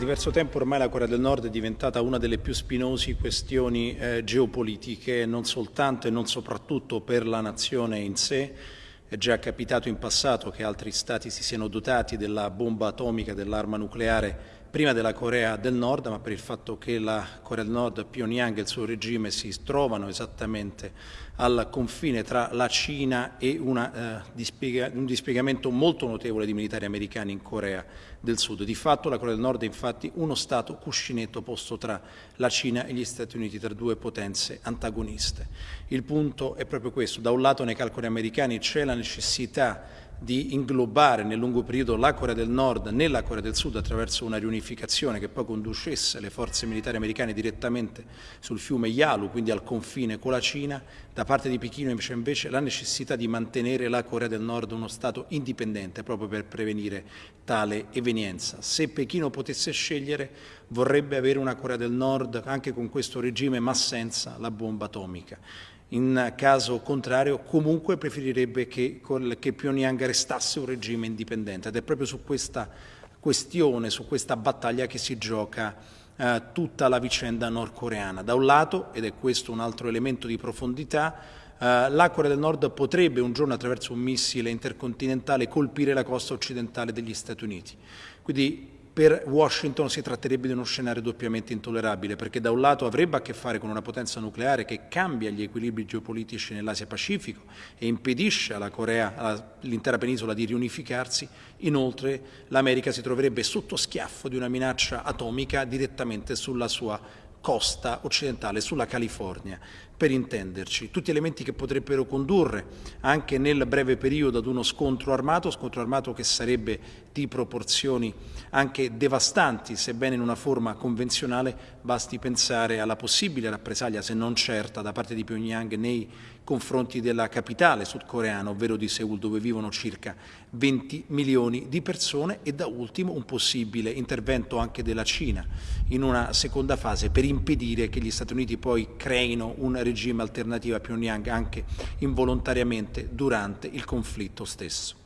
diverso tempo ormai la Corea del Nord è diventata una delle più spinosi questioni eh, geopolitiche, non soltanto e non soprattutto per la nazione in sé. È già capitato in passato che altri stati si siano dotati della bomba atomica, dell'arma nucleare prima della Corea del Nord, ma per il fatto che la Corea del Nord, Pyongyang e il suo regime si trovano esattamente al confine tra la Cina e una, eh, dispiega, un dispiegamento molto notevole di militari americani in Corea del Sud. Di fatto la Corea del Nord è infatti uno Stato cuscinetto posto tra la Cina e gli Stati Uniti, tra due potenze antagoniste. Il punto è proprio questo, da un lato nei calcoli americani c'è la necessità di inglobare nel lungo periodo la Corea del Nord nella Corea del Sud attraverso una riunificazione che poi conducesse le forze militari americane direttamente sul fiume Yalu, quindi al confine con la Cina, da parte di Pechino c'è invece la necessità di mantenere la Corea del Nord uno Stato indipendente proprio per prevenire tale evenienza. Se Pechino potesse scegliere vorrebbe avere una Corea del Nord anche con questo regime ma senza la bomba atomica. In caso contrario comunque preferirebbe che, che Pyongyang restasse un regime indipendente ed è proprio su questa questione, su questa battaglia che si gioca eh, tutta la vicenda nordcoreana. Da un lato, ed è questo un altro elemento di profondità, eh, la Corea del Nord potrebbe un giorno attraverso un missile intercontinentale colpire la costa occidentale degli Stati Uniti. Quindi per Washington si tratterebbe di uno scenario doppiamente intollerabile, perché da un lato avrebbe a che fare con una potenza nucleare che cambia gli equilibri geopolitici nell'Asia Pacifico e impedisce alla Corea, all'intera penisola di riunificarsi, inoltre l'America si troverebbe sotto schiaffo di una minaccia atomica direttamente sulla sua costa occidentale, sulla California, per intenderci. Tutti elementi che potrebbero condurre anche nel breve periodo ad uno scontro armato, scontro armato che sarebbe di proporzioni anche devastanti, sebbene in una forma convenzionale, basti pensare alla possibile rappresaglia, se non certa, da parte di Pyongyang nei confronti della capitale sudcoreana, ovvero di Seoul, dove vivono circa 20 milioni di persone e da ultimo un possibile intervento anche della Cina in una seconda fase per impedire che gli Stati Uniti poi creino un regime alternativo a Pyongyang anche involontariamente durante il conflitto stesso.